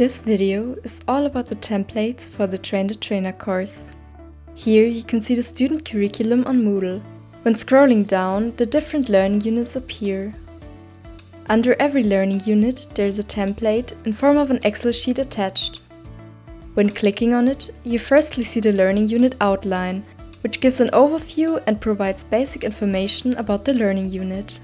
This video is all about the templates for the Train the Trainer course. Here you can see the student curriculum on Moodle. When scrolling down, the different learning units appear. Under every learning unit there is a template in form of an Excel sheet attached. When clicking on it, you firstly see the learning unit outline, which gives an overview and provides basic information about the learning unit.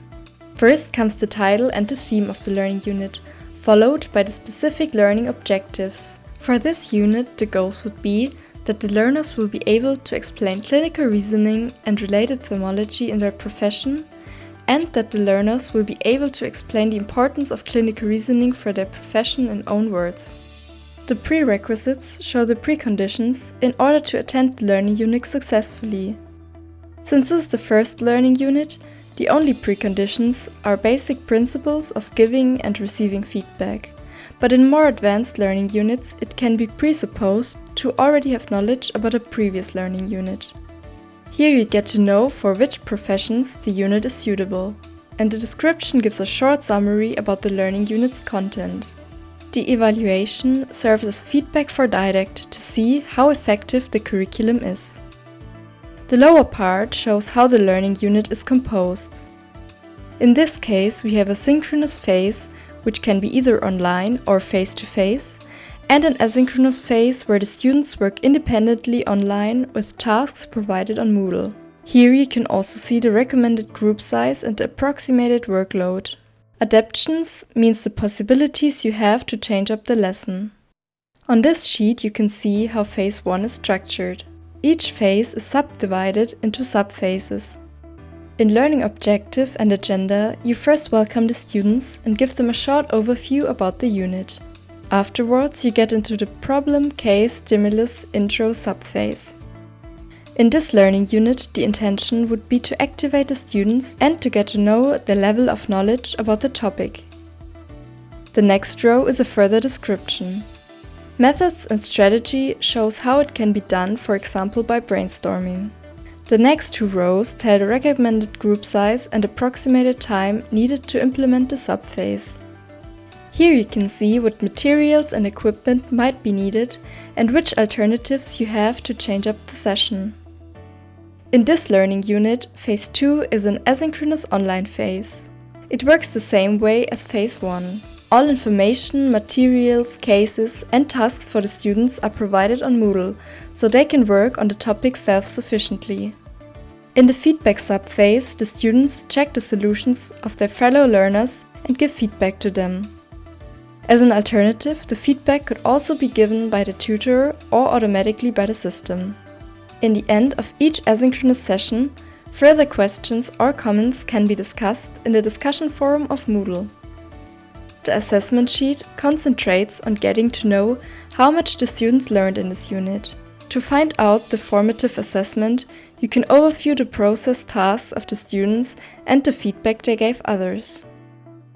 First comes the title and the theme of the learning unit, followed by the specific learning objectives. For this unit, the goals would be that the learners will be able to explain clinical reasoning and related etymology in their profession, and that the learners will be able to explain the importance of clinical reasoning for their profession in own words. The prerequisites show the preconditions in order to attend the learning unit successfully. Since this is the first learning unit, the only preconditions are basic principles of giving and receiving feedback, but in more advanced learning units it can be presupposed to already have knowledge about a previous learning unit. Here you get to know for which professions the unit is suitable, and the description gives a short summary about the learning unit's content. The evaluation serves as feedback for DID-ACT to see how effective the curriculum is. The lower part shows how the learning unit is composed. In this case we have a synchronous phase, which can be either online or face-to-face, -face, and an asynchronous phase where the students work independently online with tasks provided on Moodle. Here you can also see the recommended group size and the approximated workload. Adaptions means the possibilities you have to change up the lesson. On this sheet you can see how phase 1 is structured. Each phase is subdivided into subphases. In Learning Objective and Agenda, you first welcome the students and give them a short overview about the unit. Afterwards, you get into the Problem, Case, Stimulus, Intro subphase. In this learning unit, the intention would be to activate the students and to get to know their level of knowledge about the topic. The next row is a further description. Methods and strategy shows how it can be done, for example by brainstorming. The next two rows tell the recommended group size and approximated time needed to implement the subphase. Here you can see what materials and equipment might be needed and which alternatives you have to change up the session. In this learning unit, Phase 2 is an asynchronous online phase. It works the same way as Phase 1. All information, materials, cases and tasks for the students are provided on Moodle, so they can work on the topic self-sufficiently. In the feedback sub-phase, the students check the solutions of their fellow learners and give feedback to them. As an alternative, the feedback could also be given by the tutor or automatically by the system. In the end of each asynchronous session, further questions or comments can be discussed in the discussion forum of Moodle. The assessment sheet concentrates on getting to know how much the students learned in this unit. To find out the formative assessment, you can overview the process tasks of the students and the feedback they gave others.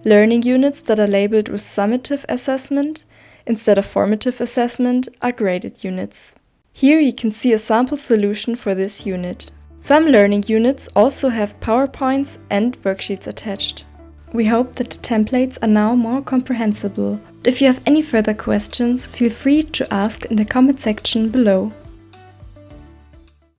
Learning units that are labeled with summative assessment instead of formative assessment are graded units. Here you can see a sample solution for this unit. Some learning units also have PowerPoints and worksheets attached. We hope that the templates are now more comprehensible. If you have any further questions, feel free to ask in the comment section below.